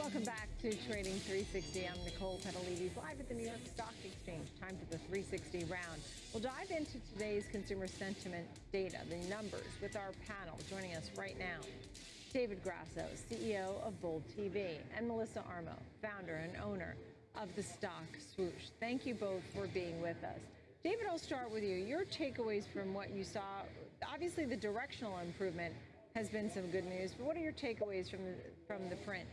Welcome back to Trading 360. I'm Nicole Petallides, live at the New York Stock Exchange. Time for the 360 round. We'll dive into today's consumer sentiment data, the numbers, with our panel. Joining us right now, David Grasso, CEO of Bold TV, and Melissa Armo, founder and owner of the stock swoosh. Thank you both for being with us. David, I'll start with you. Your takeaways from what you saw, obviously the directional improvement has been some good news, but what are your takeaways from the, from the print?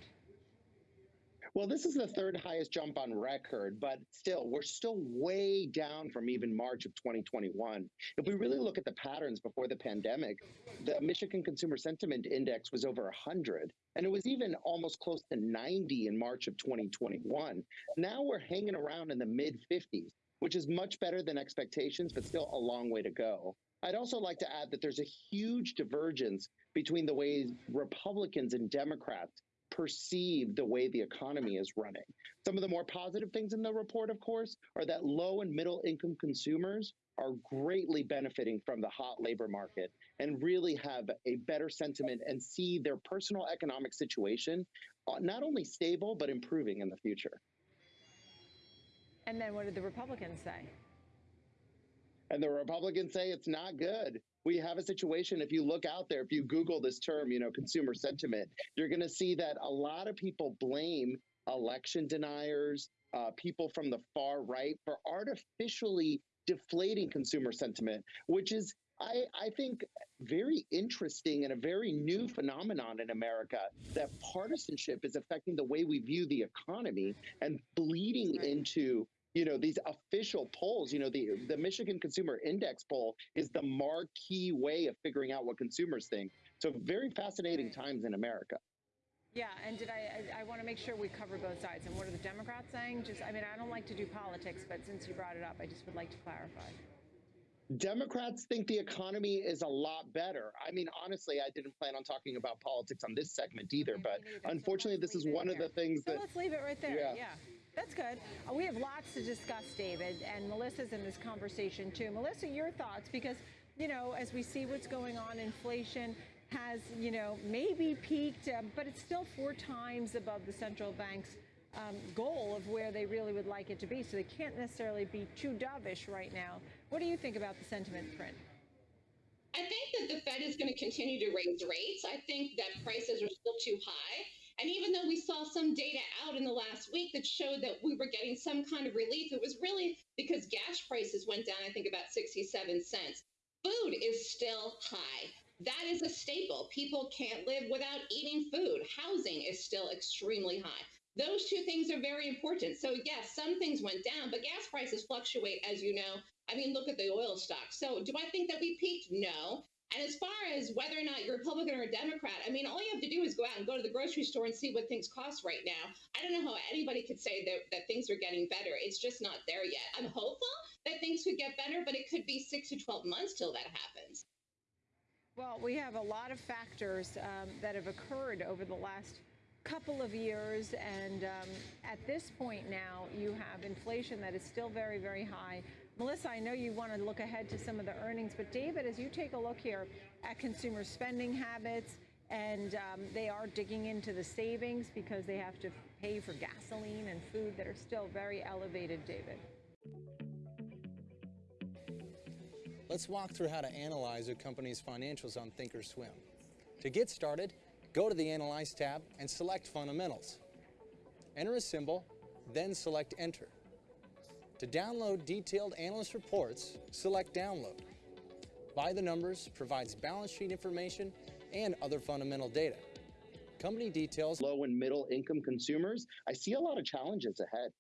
Well, this is the third highest jump on record, but still, we're still way down from even March of 2021. If we really look at the patterns before the pandemic, the Michigan Consumer Sentiment Index was over 100, and it was even almost close to 90 in March of 2021. Now we're hanging around in the mid 50s, which is much better than expectations, but still a long way to go. I'd also like to add that there's a huge divergence between the ways Republicans and Democrats perceive the way the economy is running. Some of the more positive things in the report, of course, are that low and middle income consumers are greatly benefiting from the hot labor market and really have a better sentiment and see their personal economic situation uh, not only stable, but improving in the future. And then what did the Republicans say? And the Republicans say it's not good we have a situation if you look out there if you google this term you know consumer sentiment you're going to see that a lot of people blame election deniers uh, people from the far right for artificially deflating consumer sentiment which is I, I, think very interesting and a very new phenomenon in America that partisanship is affecting the way we view the economy and bleeding into you know these official polls you know the the michigan consumer index poll is the marquee way of figuring out what consumers think so very fascinating times in america yeah, and did I, I, I want to make sure we cover both sides. And what are the Democrats saying? Just, I mean, I don't like to do politics, but since you brought it up, I just would like to clarify. Democrats think the economy is a lot better. I mean, honestly, I didn't plan on talking about politics on this segment either, okay, but unfortunately, so this is one of the things so that. let's leave it right there. Yeah. yeah. That's good. Uh, we have lots to discuss, David, and Melissa's in this conversation too. Melissa, your thoughts, because, you know, as we see what's going on, inflation has, you know, maybe peaked, uh, but it's still four times above the central bank's um, goal of where they really would like it to be. So they can't necessarily be too dovish right now. What do you think about the sentiment print? I think that the Fed is going to continue to raise rates. I think that prices are still too high. And even though we saw some data out in the last week that showed that we were getting some kind of relief, it was really because gas prices went down, I think, about 67 cents. Food is still high. That is a staple. People can't live without eating food. Housing is still extremely high. Those two things are very important. So, yes, some things went down, but gas prices fluctuate, as you know. I mean, look at the oil stock. So, do I think that we peaked? No. And as far as whether or not you're Republican or a Democrat, I mean, all you have to do is go out and go to the grocery store and see what things cost right now. I don't know how anybody could say that, that things are getting better. It's just not there yet. I'm hopeful that things could get better, but it could be six to 12 months till that happens. Well, we have a lot of factors um, that have occurred over the last couple of years. And um, at this point now, you have inflation that is still very, very high. Melissa, I know you want to look ahead to some of the earnings, but David, as you take a look here at consumer spending habits, and um, they are digging into the savings because they have to pay for gasoline and food that are still very elevated, David. Let's walk through how to analyze a company's financials on Thinkorswim. To get started, go to the Analyze tab and select Fundamentals. Enter a symbol, then select Enter. To download detailed analyst reports, select Download. By the Numbers provides balance sheet information and other fundamental data. Company details. Low and middle income consumers, I see a lot of challenges ahead.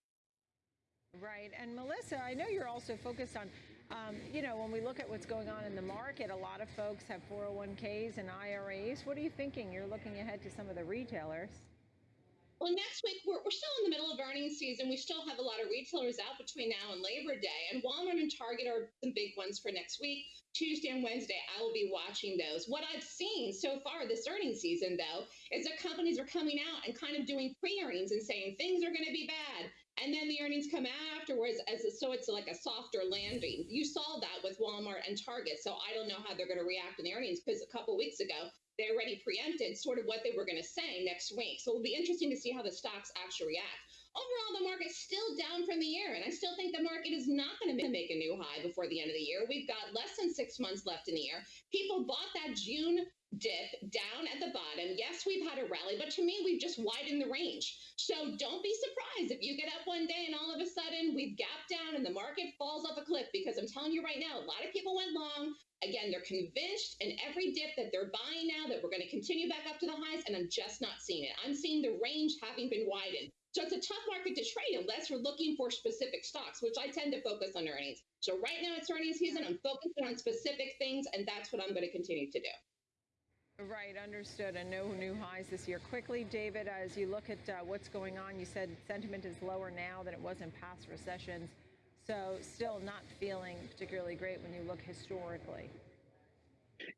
Right. And Melissa, I know you're also focused on, um, you know, when we look at what's going on in the market, a lot of folks have 401ks and IRAs. What are you thinking? You're looking ahead to some of the retailers. Well, next week, we're, we're still in the middle of earnings season. We still have a lot of retailers out between now and Labor Day. And Walmart and Target are the big ones for next week. Tuesday and Wednesday, I will be watching those. What I've seen so far this earnings season, though, is that companies are coming out and kind of doing pre earnings and saying things are going to be bad. And then the earnings come afterwards, as a, so it's like a softer landing. You saw that with Walmart and Target. So I don't know how they're going to react in the earnings because a couple weeks ago, they already preempted sort of what they were going to say next week. So it'll be interesting to see how the stocks actually react. Overall, the market's still down from the year, and I still think the market is not going to make a new high before the end of the year. We've got less than six months left in the year. People bought that June dip down at the bottom. Yes, we've had a rally, but to me, we've just widened the range. So don't be surprised if you get up one day and all of a sudden we've gapped down and the market falls off a cliff because I'm telling you right now, a lot of people went long. Again, they're convinced in every dip that they're buying now that we're going to continue back up to the highs, and I'm just not seeing it. I'm seeing the range having been widened. So it's a tough market to trade unless we're looking for specific stocks, which I tend to focus on earnings. So right now it's earnings season. I'm focusing on specific things, and that's what I'm going to continue to do. Right, understood. And no new highs this year. Quickly, David, as you look at uh, what's going on, you said sentiment is lower now than it was in past recessions. So still not feeling particularly great when you look historically.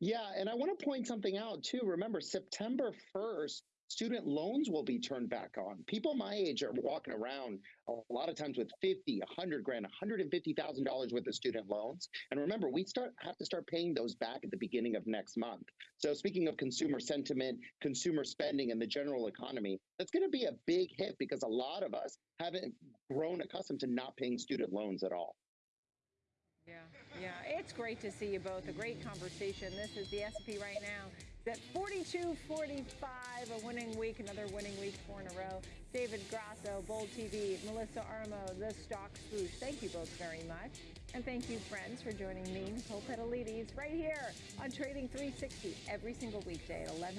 Yeah, and I want to point something out too. Remember, September 1st, student loans will be turned back on. People my age are walking around a lot of times with 50, 100 grand, 150,000 dollars worth of student loans. And remember, we start have to start paying those back at the beginning of next month. So speaking of consumer sentiment, consumer spending and the general economy, that's going to be a big hit because a lot of us haven't grown accustomed to not paying student loans at all. Yeah, yeah, it's great to see you both. A great conversation. This is the S&P right now. At 42.45, a winning week, another winning week, four in a row. David Grasso, Bold TV, Melissa Armo, The Stock Swoosh. Thank you both very much. And thank you, friends, for joining me, Nicole Petallides, right here on Trading 360 every single weekday at 11